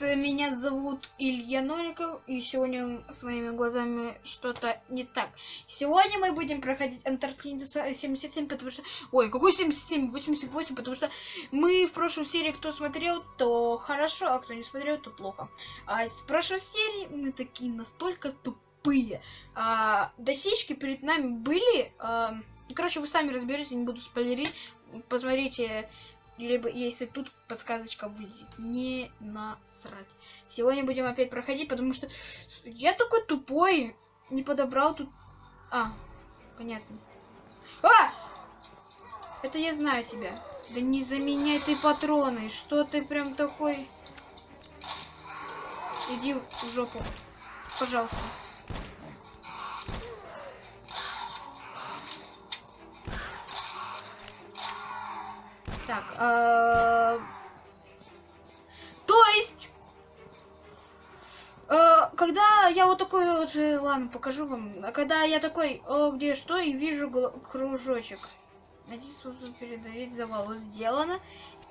меня зовут Илья Новиков, и сегодня с моими глазами что-то не так. Сегодня мы будем проходить Антарктиду 77, потому что... Ой, какой 77? 88, потому что мы в прошлой серии, кто смотрел, то хорошо, а кто не смотрел, то плохо. А с прошлой серии мы такие настолько тупые. А, досички перед нами были... А, короче, вы сами разберетесь, не буду спойлерить. Посмотрите либо если тут подсказочка вылезет. Не насрать. Сегодня будем опять проходить, потому что я такой тупой. Не подобрал тут... А, понятно. А! Это я знаю тебя. Да не заменяй ты патроны. Что ты прям такой... Иди в жопу. Пожалуйста. Так, э, то есть, э, когда я вот такой вот, э, ладно, покажу вам, а когда я такой, о, где что, и вижу кружочек. Найди способ передавить завал. Сделано.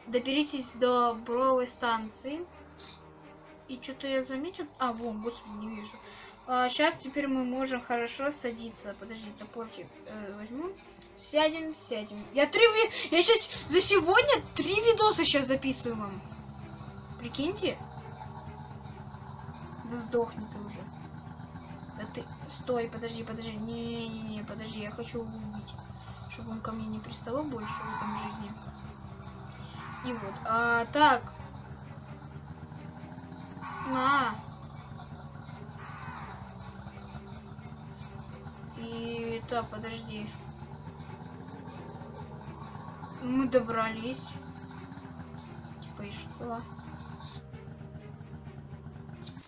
Доберитесь до бровой станции. И что-то я заметил. А, вон, господи, не вижу. А, сейчас теперь мы можем хорошо садиться. Подожди, топорчик э, возьму. Сядем, сядем. Я три ви... Я сейчас за сегодня три видоса сейчас записываю вам. Прикиньте. Да сдохни ты уже. Да ты... Стой, подожди, подожди. Не-не-не, подожди, я хочу убить. Чтобы он ко мне не приставал больше в этом жизни. И вот. А, так. На. И так, подожди. Мы добрались. Типа и что?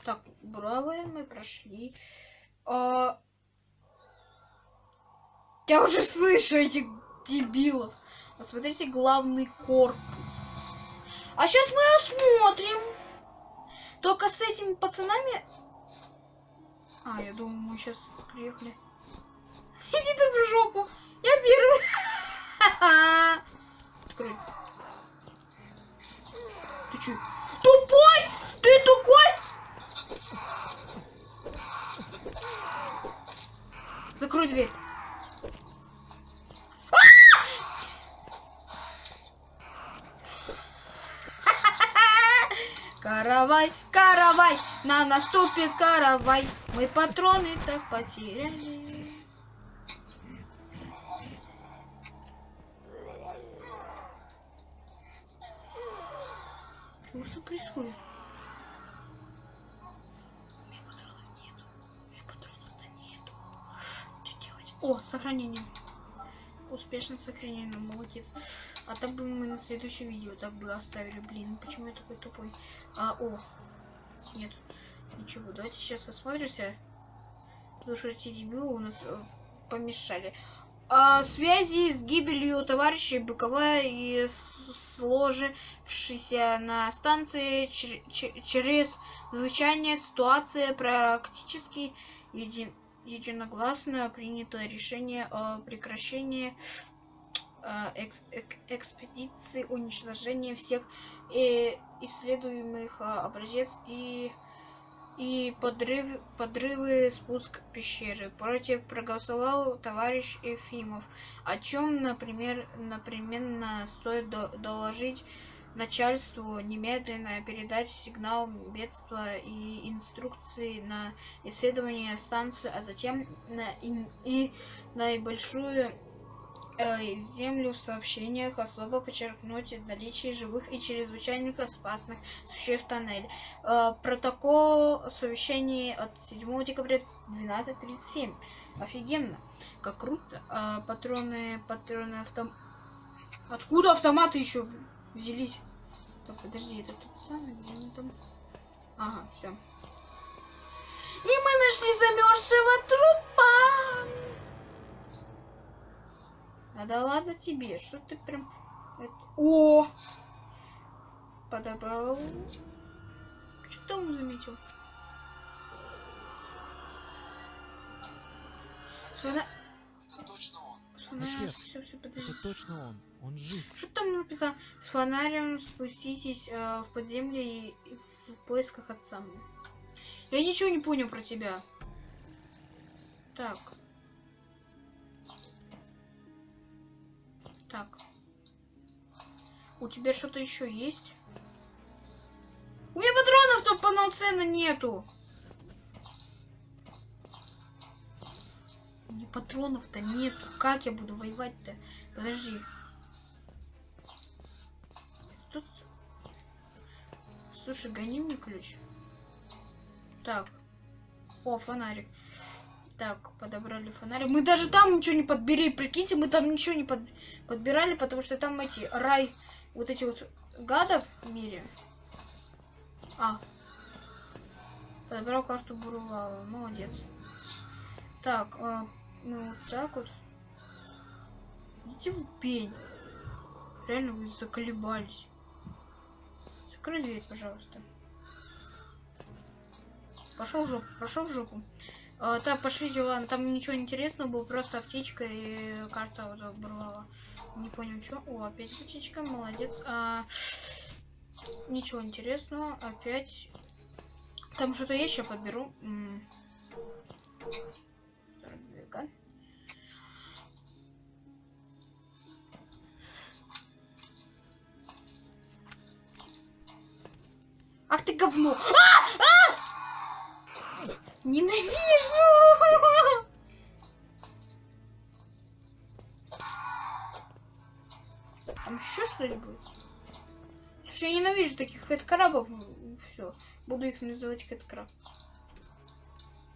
Так, бравые мы прошли. А... Я уже слышу этих дебилов. Посмотрите главный корпус. А сейчас мы осмотрим. Только с этими пацанами... А, я думаю, мы сейчас приехали. Иди ты в жопу. Я первый. Открой. Ты чё? Тупой! Ты тупой! Закрой дверь. Каравай, каравай, на наступит каравай. Мы патроны так потеряли. Что происходит? У меня патронов нету. У меня патронов-то нету. Что делать? О, сохранение. Успешно сохранено, молодец. А так бы мы на следующее видео так бы оставили. Блин, почему я такой тупой? А, о. Нет. Ничего, давайте сейчас осмотримся. Потому что эти дебилы у нас э, помешали о связи с гибелью товарищей Быкова и сложившейся на станции через звучание ситуация практически еди единогласно принято решение о прекращении э, экс экспедиции уничтожения всех э, исследуемых э, образец и и подрыв, подрывы спуск пещеры. Против проголосовал товарищ Ефимов, о чем, например, напременно стоит до, доложить начальству немедленно передать сигнал бедства и инструкции на исследование станции, а затем на и, и наибольшую землю в сообщениях особо подчеркнуть наличие живых и чрезвычайно опасных существ в. Э, протокол совещания от 7 декабря 12.37. Офигенно. Как круто. Э, патроны, патроны автом... Откуда автоматы еще взялись? Так, подожди, это тот самый, где он там? Ага, все. И мы нашли замерзшего трупа. А да ладно тебе, что ты прям... Это... О! Подобрал. Что там заметил? Сюда... Это точно он. Отец, все, все, подожди. Это точно он. Он жив. Что там написано? С фонарем спуститесь э, в подземле и, и в поисках отца. Я ничего не понял про тебя. Так. Так. У тебя что-то еще есть? У меня патронов-то полноценно нету. У патронов-то нету. Как я буду воевать-то? Подожди. Тут... Слушай, гони мне ключ. Так. О, фонарик. Так, подобрали фонарик. Мы даже там ничего не подбери. Прикиньте, мы там ничего не под... подбирали, потому что там эти рай, вот эти вот гадов в мире. А. Подобрал карту Бурувала. Молодец. Так, а, мы вот так вот. Идите в пень. Реально вы заколебались. Закрой дверь, пожалуйста. Пошел в жопу, пошел в жопу. А, так, пошлите, ладно, там ничего интересного было, просто аптечка и карта вот оборвала. Не понял, что. О, опять аптечка, молодец. А, ничего интересного, опять. Там что-то есть, сейчас подберу. М. Ах ты говно! А! А! Ненавижу! Там еще что-нибудь? Слушай, я ненавижу таких хэдкрабов. Все, буду их называть хэдкраб.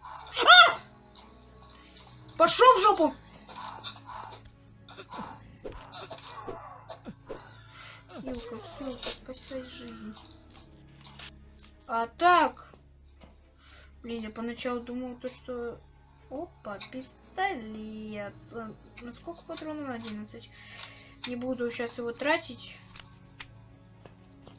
А! Пошел в жопу! Хилка, хилка, спасай жизнь. А так. Блин, я поначалу думал то, что... Опа, пистолет. Э, На сколько патронов? На 11. Не буду сейчас его тратить.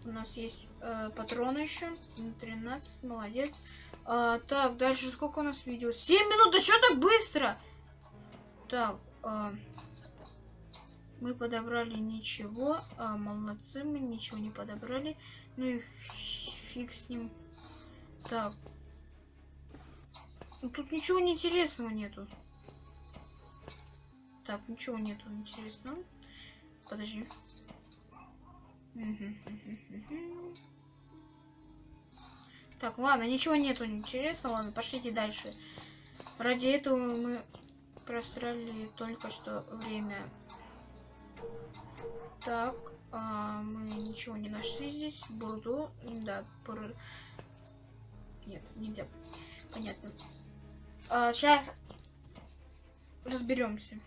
У нас есть э, патроны еще. На 13. Молодец. А, так, дальше сколько у нас видео? 7 минут, да что так быстро? Так, а, мы подобрали ничего. А, молодцы, мы ничего не подобрали. Ну и фиг с ним. Так. Тут ничего не интересного нету. Так, ничего нету интересного. Подожди. Так, ладно, ничего нету интересного. Ладно, пошлите дальше. Ради этого мы прострали только что время. Так, а, мы ничего не нашли здесь. Бурду, да, бур... Нет, нельзя. Понятно. А, сейчас разберемся.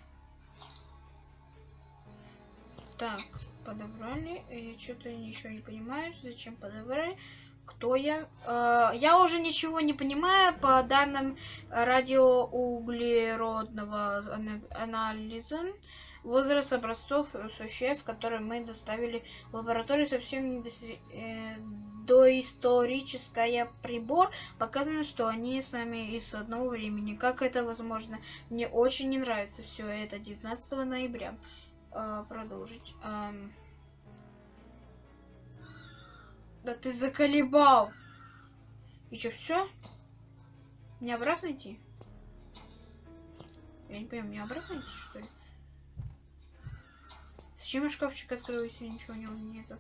Так, подобрали. Я что-то ничего не понимаю. Зачем подобрали? Кто я? Э, я уже ничего не понимаю по данным радиоуглеродного анализа. Возраст образцов существ, которые мы доставили в лабораторию, совсем не доси... э, доисторическая прибор. Показано, что они сами из одного времени. Как это возможно? Мне очень не нравится все это. 19 ноября. Э, продолжить. Эм... Да ты заколебал. И что, все? Мне обратно идти? Я не понимаю, мне обратно идти, что ли? Зачем я шкафчик открою, если ничего не нету?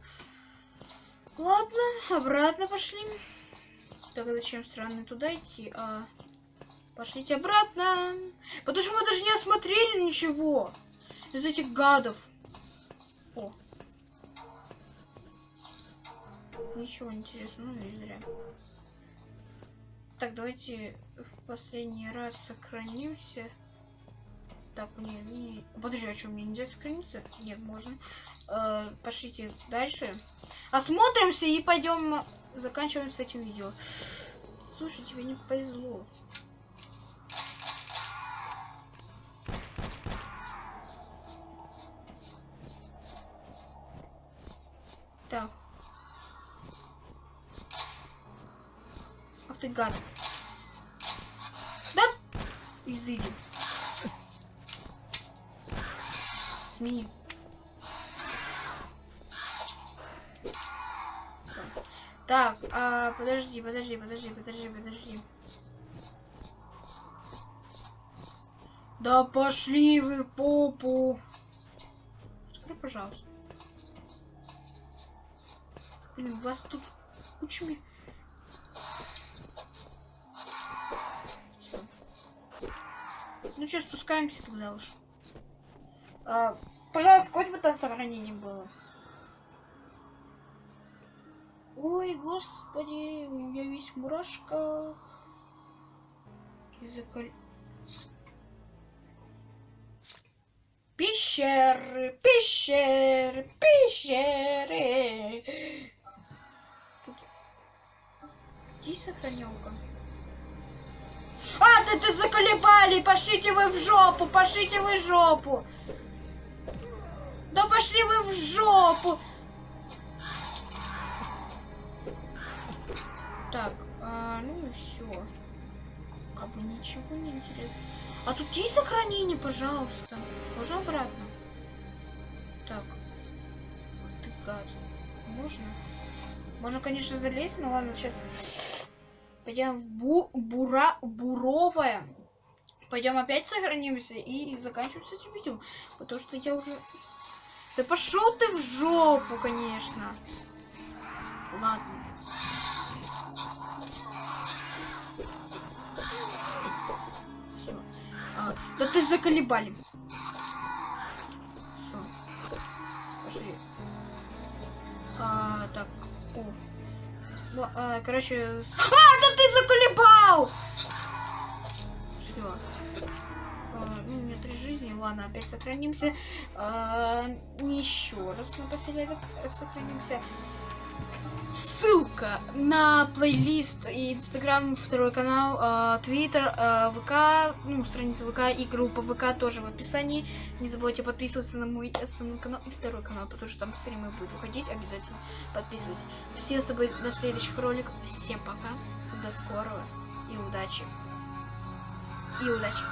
Ладно, обратно пошли. Так, зачем странно туда идти? А... Пошлите обратно. Потому что мы даже не осмотрели ничего. Из этих гадов. О, Ничего интересного, ну не зря. Так, давайте в последний раз сохранимся. Так, не, не... Подожди, а что, мне нельзя сохраниться? Нет, можно. Э, пошлите дальше. Осмотримся и пойдем заканчиваем с этим видео. Слушай, тебе не повезло. Так. Ах ты гад. Да? Изыди. Смени. Всё. Так, а, подожди, подожди, подожди, подожди, подожди. Да пошли вы попу. Открой, пожалуйста. Блин, вас тут кучами. Всё. Ну что, спускаемся тогда уж. А, пожалуйста, хоть бы там сохранение было. Ой, господи, у меня весь в мурашках. Языка... Пещеры, пещеры, пещеры. Тут... Где сохранялка? А, ты, ты заколебали! Пошлите вы в жопу! Пошлите вы в жопу! Да пошли вы в жопу! Так, а, ну и все. Как бы ничего не интересно. А тут есть сохранение, пожалуйста. Можно обратно? Так. Ты гад. Можно? Можно, конечно, залезть, но ладно, сейчас пойдем в бу бура буровое. Пойдем опять сохранимся и заканчиваем с этим видео. Потому что я уже... Да пошел ты в жопу, конечно. Ладно. А, да ты заколебали. Все. Пошли. А, так. О. Ну, а, короче. А, да ты заколебал! Все. Три жизни. Ладно, опять сохранимся. А, еще раз напоследок сохранимся. Ссылка на плейлист и Инстаграм, второй канал, а, Твиттер, а, ВК, ну, страница ВК и группа ВК тоже в описании. Не забывайте подписываться на мой основной канал и второй канал, потому что там стримы будут выходить. Обязательно подписывайтесь. Все с тобой до следующих роликов. Всем пока. До скорого. И удачи. И удачи.